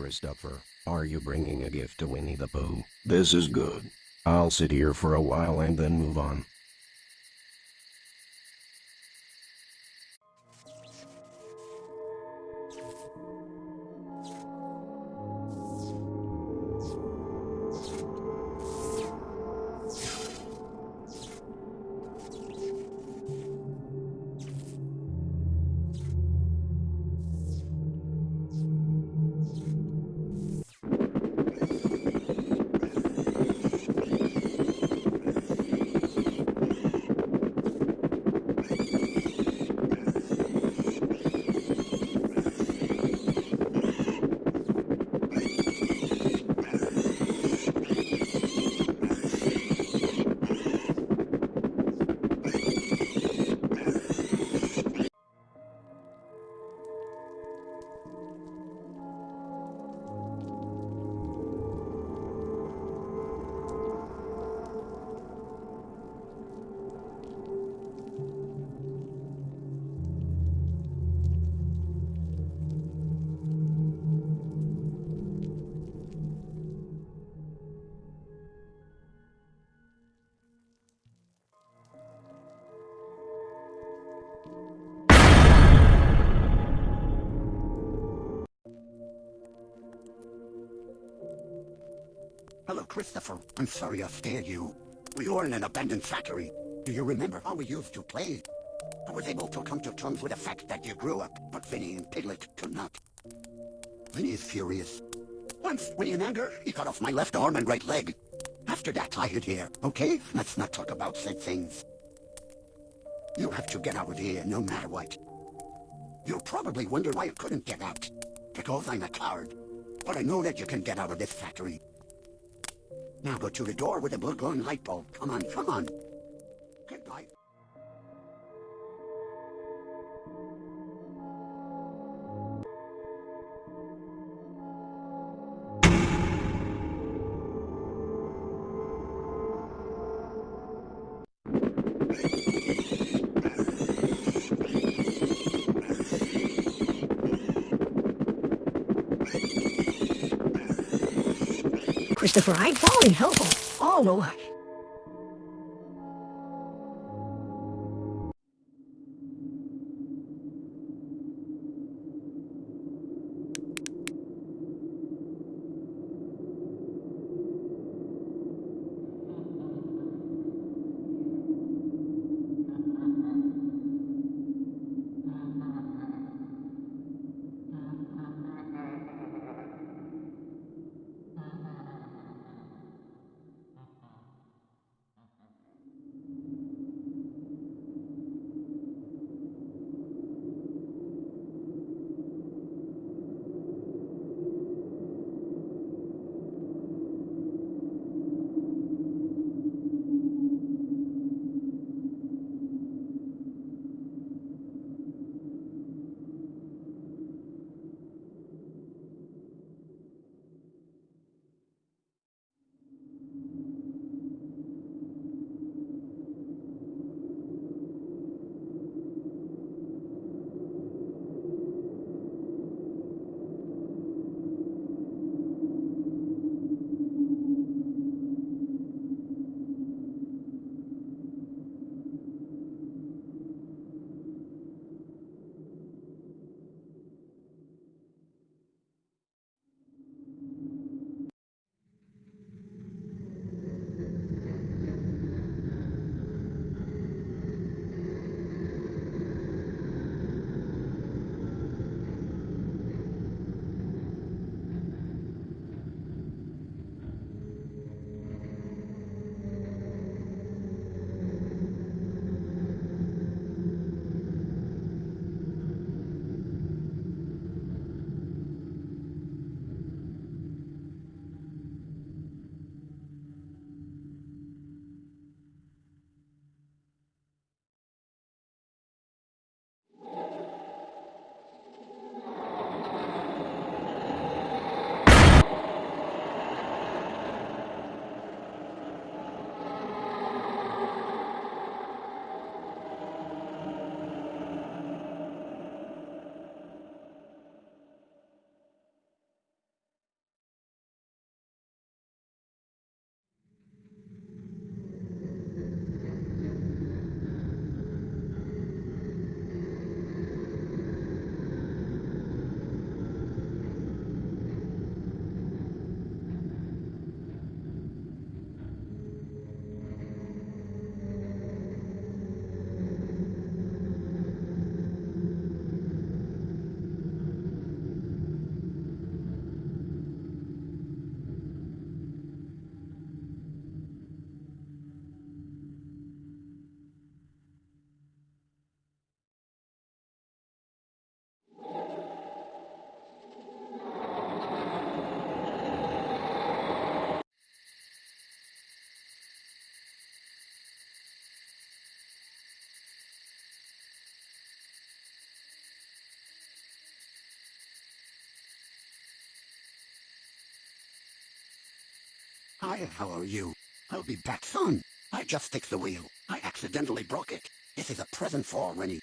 Christopher. Are you bringing a gift to Winnie the Pooh? This is good. I'll sit here for a while and then move on. Christopher. I'm sorry I scared you. We were in an abandoned factory. Do you remember how we used to play? I was able to come to terms with the fact that you grew up, but Vinny and Piglet could not. Vinny is furious. Once, when in anger, he cut off my left arm and right leg. After that, I hid here, okay? Let's not talk about said things. You have to get out of here, no matter what. You'll probably wonder why I couldn't get out. Because I'm a coward. But I know that you can get out of this factory. Now go to the door with the blue glowing light bulb. Come on, come on. Christopher, I'm falling helpful all over. Oh, Hi, how are you? I'll be back soon. I just fixed the wheel. I accidentally broke it. This is a present for Winnie.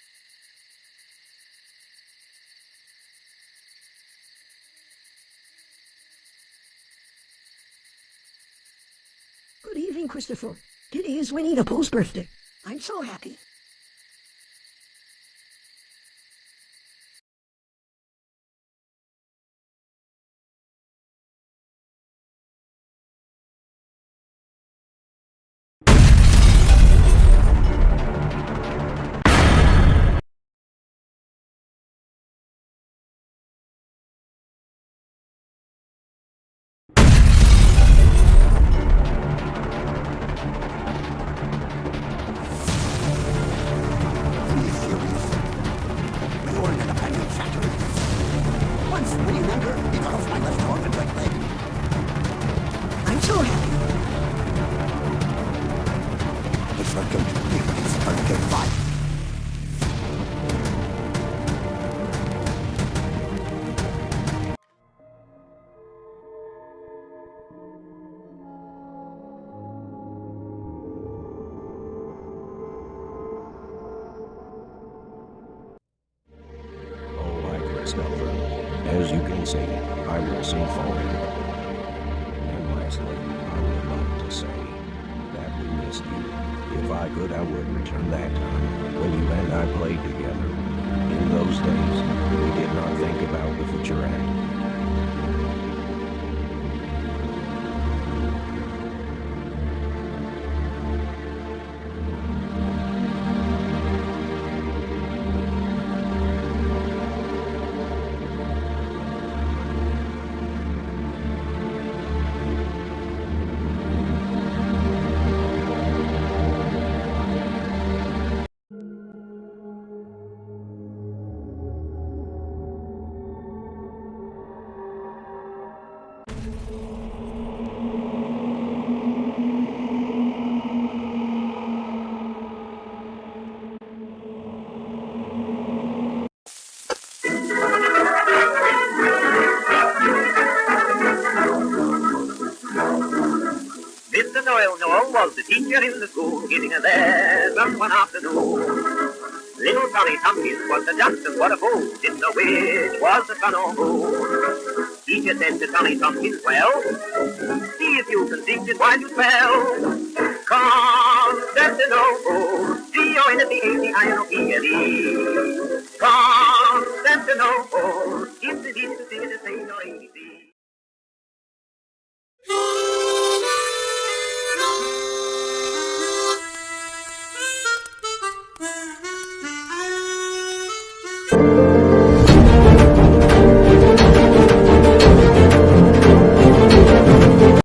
Good evening, Christopher. Today is Winnie the Pooh's birthday. I'm so happy. Christopher. As you can see, I will see forever. And lastly, I would like to say that we missed you. If I could, I would return that time when you and I played together. In those days, we did not think about the future act. teacher in the school giving a lesson one afternoon. Little Tommy Tompkins was a Johnson, what a fool, didn't know which was the sun or moon. Teacher said to Tommy Tompkins, well, see if you can think it while you spell. Come, that's an old D-O-N-T-A-C-I-N-O-P-L-E. Come, that's an old It's the to say the same or.